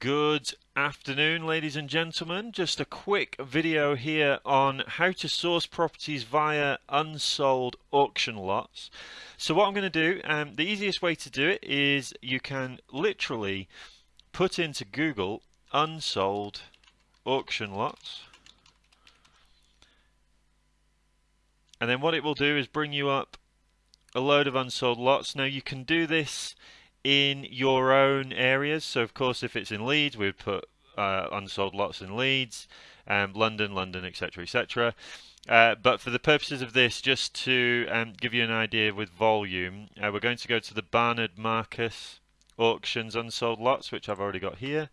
Good afternoon, ladies and gentlemen. Just a quick video here on how to source properties via unsold auction lots. So what I'm going to do, um, the easiest way to do it is you can literally put into Google unsold auction lots. And then what it will do is bring you up a load of unsold lots. Now you can do this in your own areas. So of course, if it's in Leeds, we would put uh, unsold lots in Leeds, um, London, London, etc., etc. Uh, but for the purposes of this, just to um, give you an idea with volume, uh, we're going to go to the Barnard Marcus auctions unsold lots, which I've already got here.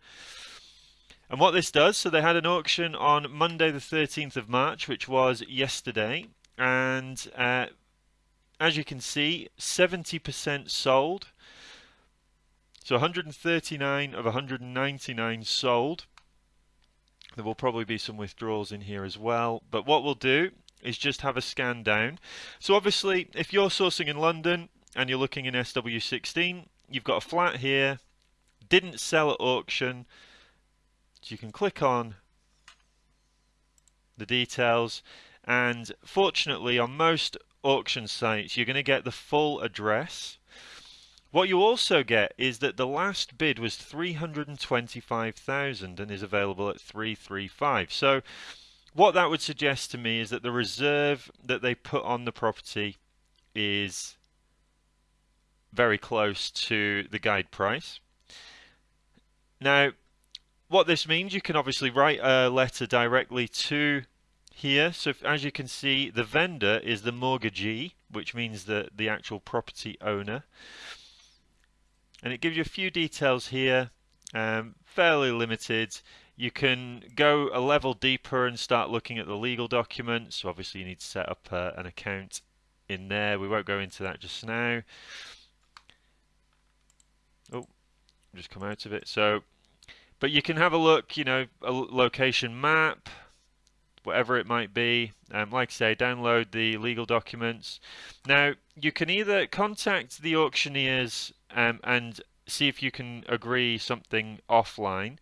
And what this does, so they had an auction on Monday the 13th of March, which was yesterday, and uh, as you can see, 70% sold, so 139 of 199 sold. There will probably be some withdrawals in here as well. But what we'll do is just have a scan down. So obviously, if you're sourcing in London and you're looking in SW16, you've got a flat here, didn't sell at auction. So you can click on the details. And fortunately, on most auction sites, you're going to get the full address what you also get is that the last bid was 325,000 and is available at 335. So what that would suggest to me is that the reserve that they put on the property is very close to the guide price. Now, what this means, you can obviously write a letter directly to here. So if, as you can see, the vendor is the mortgagee, which means that the actual property owner and it gives you a few details here um, fairly limited. You can go a level deeper and start looking at the legal documents. So obviously you need to set up uh, an account in there. We won't go into that just now. Oh just come out of it. So but you can have a look you know a location map whatever it might be. Um, like I say, download the legal documents. Now, you can either contact the auctioneers um, and see if you can agree something offline.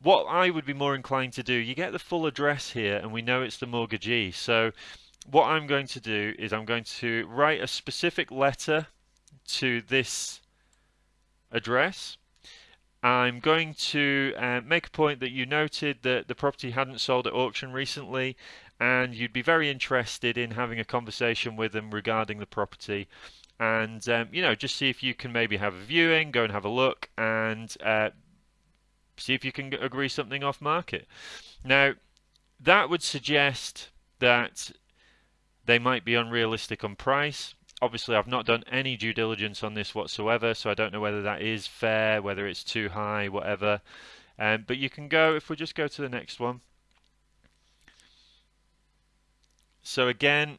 What I would be more inclined to do, you get the full address here and we know it's the mortgagee. So what I'm going to do is I'm going to write a specific letter to this address. I'm going to uh, make a point that you noted that the property hadn't sold at auction recently and you'd be very interested in having a conversation with them regarding the property and um, you know just see if you can maybe have a viewing go and have a look and uh, see if you can agree something off market. Now that would suggest that they might be unrealistic on price. Obviously I've not done any due diligence on this whatsoever so I don't know whether that is fair whether it's too high whatever. Um, but you can go if we just go to the next one. So again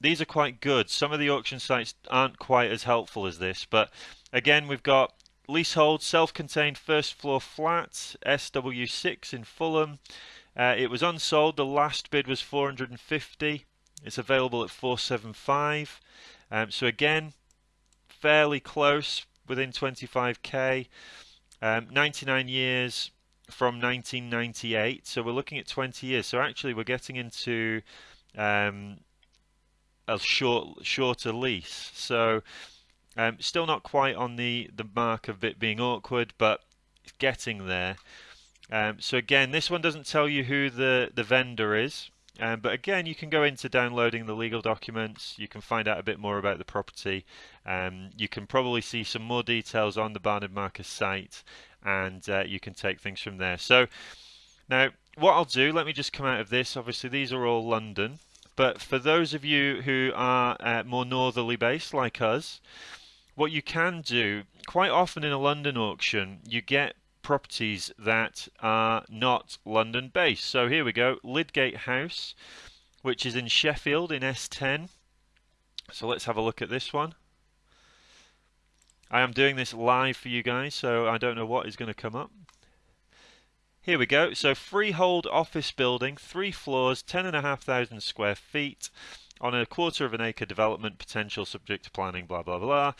these are quite good. Some of the auction sites aren't quite as helpful as this, but again, we've got leasehold, self-contained first floor flat, SW6 in Fulham. Uh, it was unsold. The last bid was 450. It's available at 475. Um, so again, fairly close, within 25k. Um, 99 years from 1998. So we're looking at 20 years. So actually, we're getting into um, a short shorter lease. So um, still not quite on the the mark of it being awkward, but it's getting there. Um, so again, this one doesn't tell you who the the vendor is. Um, but again, you can go into downloading the legal documents. You can find out a bit more about the property. Um, you can probably see some more details on the Barnard Marcus site, and uh, you can take things from there. So now, what I'll do, let me just come out of this. Obviously, these are all London. But for those of you who are uh, more northerly based like us, what you can do, quite often in a London auction, you get properties that are not London based. So here we go, Lydgate House, which is in Sheffield in S10. So let's have a look at this one. I am doing this live for you guys, so I don't know what is going to come up. Here we go. So freehold office building, three floors, 10,500 square feet on a quarter of an acre development potential subject to planning, blah, blah, blah.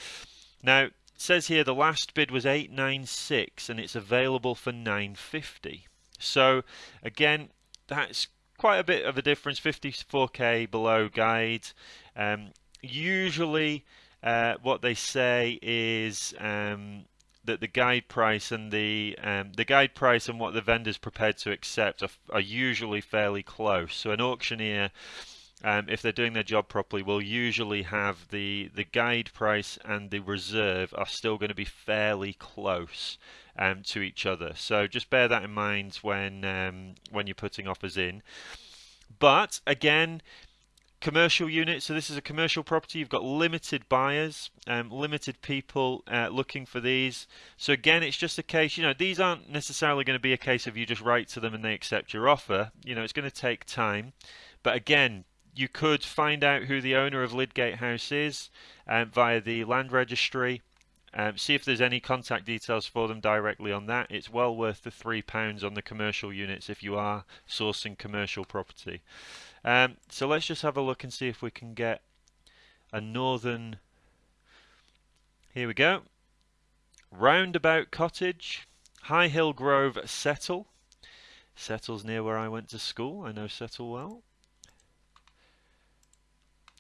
Now, says here the last bid was 896 and it's available for 950. So again, that's quite a bit of a difference, 54k below guide. Um, usually, uh, what they say is um, that the guide price and the um, the guide price and what the vendor's prepared to accept are, are usually fairly close. So an auctioneer um, if they're doing their job properly, will usually have the the guide price and the reserve are still going to be fairly close um, to each other. So just bear that in mind when um, when you're putting offers in. But again, commercial units. So this is a commercial property. You've got limited buyers, um, limited people uh, looking for these. So again, it's just a case. You know, these aren't necessarily going to be a case of you just write to them and they accept your offer. You know, it's going to take time. But again, you could find out who the owner of Lydgate House is um, via the land registry. Um, see if there's any contact details for them directly on that. It's well worth the £3 on the commercial units if you are sourcing commercial property. Um, so let's just have a look and see if we can get a northern. Here we go. Roundabout Cottage, High Hill Grove, Settle. Settle's near where I went to school. I know Settle well.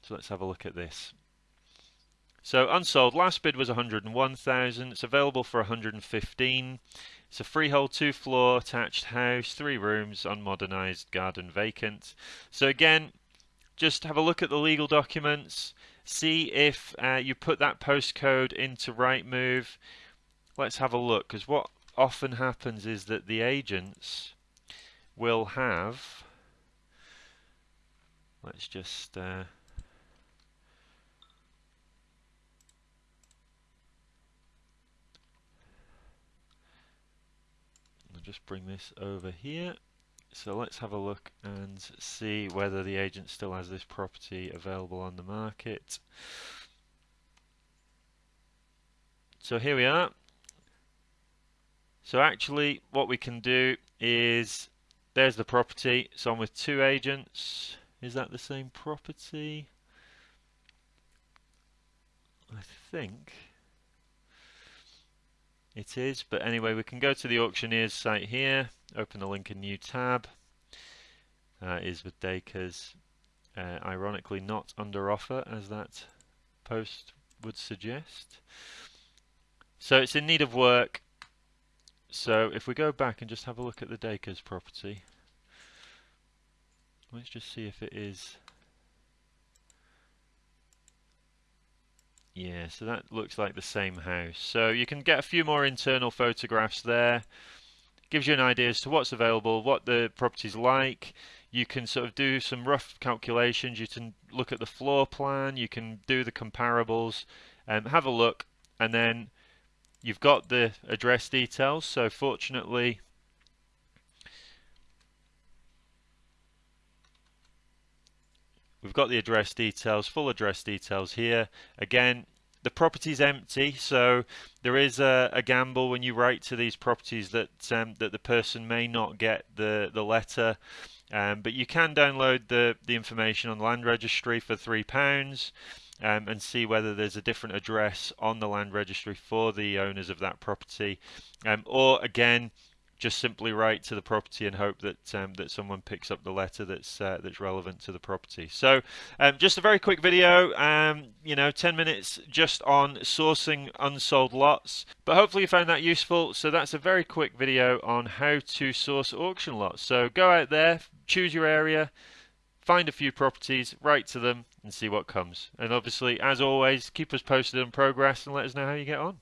So let's have a look at this. So unsold, last bid was 101,000. It's available for 115. It's a freehold two floor attached house, three rooms, unmodernised, garden vacant. So again, just have a look at the legal documents, see if uh, you put that postcode into Rightmove. Let's have a look because what often happens is that the agents will have. Let's just. Uh, I'll just bring this over here. So let's have a look and see whether the agent still has this property available on the market. So here we are. So actually what we can do is, there's the property. So I'm with two agents. Is that the same property? I think. It is, but anyway, we can go to the auctioneer's site here, open the link in new tab. Uh, is with Dacres, uh, ironically not under offer as that post would suggest. So it's in need of work. So if we go back and just have a look at the Dacres property, let's just see if it is Yeah, so that looks like the same house. So you can get a few more internal photographs there. Gives you an idea as to what's available, what the property's like. You can sort of do some rough calculations. You can look at the floor plan. You can do the comparables. and um, have a look, and then you've got the address details. So fortunately, We've got the address details, full address details here. Again, the property's empty, so there is a, a, gamble when you write to these properties that um, that the person may not get the the letter. Um, but you can download the the information on the land registry for three pounds. Um, and see whether there's a different address on the land registry for the owners of that property. Um, or again, just simply write to the property and hope that um, that someone picks up the letter that's uh, that's relevant to the property. So, um, just a very quick video, um, you know, 10 minutes just on sourcing unsold lots. But hopefully you found that useful. So that's a very quick video on how to source auction lots. So go out there, choose your area, find a few properties, write to them, and see what comes. And obviously, as always, keep us posted on progress and let us know how you get on.